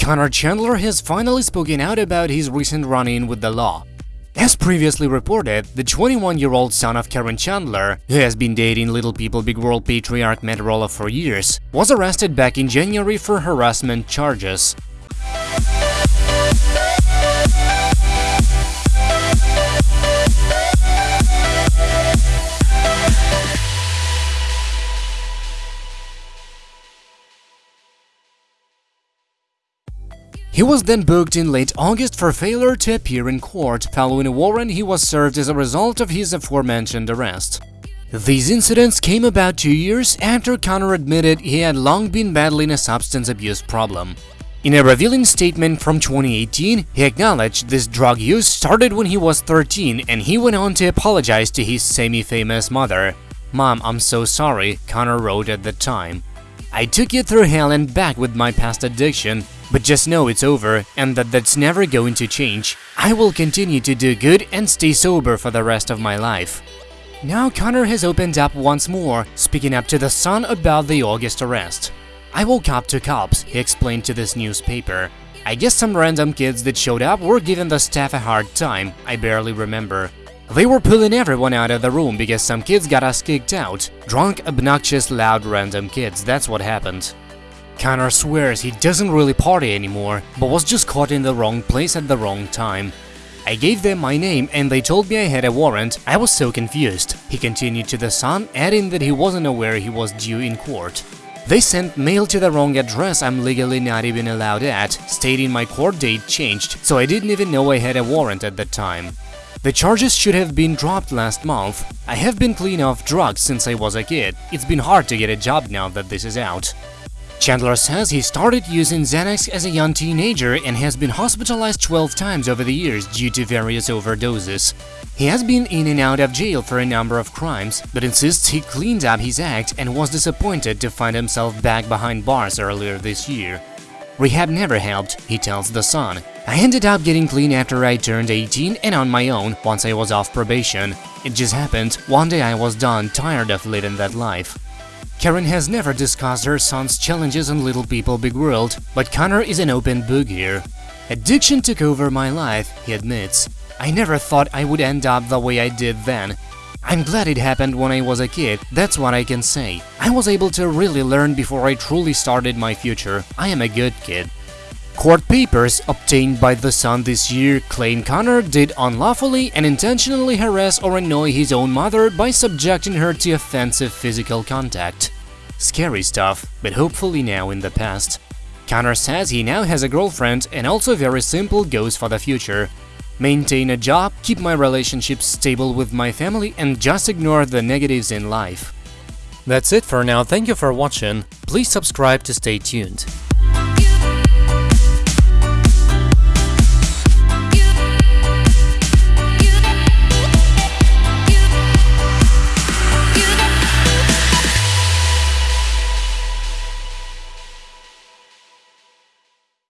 Connor Chandler has finally spoken out about his recent run-in with the law. As previously reported, the 21-year-old son of Caryn Chandler, who has been dating Little People Big World patriarch Matt Roloff for years, was arrested back in January for harassment charges. He was then booked in late August for failure to appear in court following a warrant he was served as a result of his aforementioned arrest. These incidents came about two years after Connor admitted he had long been battling a substance abuse problem. In a revealing statement from 2018, he acknowledged this drug use started when he was 13 and he went on to apologize to his semi-famous mother. Mom, I'm so sorry, Connor wrote at the time. I took you through hell and back with my past addiction, but just know it's over and that that's never going to change. I will continue to do good and stay sober for the rest of my life. Now Connor has opened up once more, speaking up to the Sun about the August arrest. I woke up to cops, he explained to this newspaper. I guess some random kids that showed up were giving the staff a hard time, I barely remember. They were pulling everyone out of the room because some kids got us kicked out. Drunk, obnoxious, loud, random kids, that's what happened. Connor swears he doesn't really party anymore, but was just caught in the wrong place at the wrong time. I gave them my name and they told me I had a warrant, I was so confused. He continued to the Sun, adding that he wasn't aware he was due in court. They sent mail to the wrong address I'm legally not even allowed at, stating my court date changed, so I didn't even know I had a warrant at the time. The charges should have been dropped last month. I have been clean of drugs since I was a kid. It's been hard to get a job now that this is out. Chandler says he started using Xanax as a young teenager and has been hospitalized 12 times over the years due to various overdoses. He has been in and out of jail for a number of crimes, but insists he cleaned up his act and was disappointed to find himself back behind bars earlier this year. Rehab never helped, he tells The Sun. I ended up getting clean after I turned 18 and on my own once I was off probation. It just happened, one day I was done, tired of living that life. Caryn has never discussed her son's challenges on Little People Big World, but Connor is an open book here. Addiction took over my life, he admits. I never thought I would end up the way I did then. I'm glad it happened when I was a kid, that's what I can say. I was able to really learn before I truly started my future. I am a good kid. Court papers obtained by The Sun this year claim Connor did unlawfully and intentionally harass or annoy his own mother by subjecting her to offensive physical contact. Scary stuff, but hopefully now in the past. Connor says he now has a girlfriend and also very simple goals for the future. Maintain a job, keep my relationships stable with my family and just ignore the negatives in life. That's it for now, thank you for watching, please subscribe to stay tuned.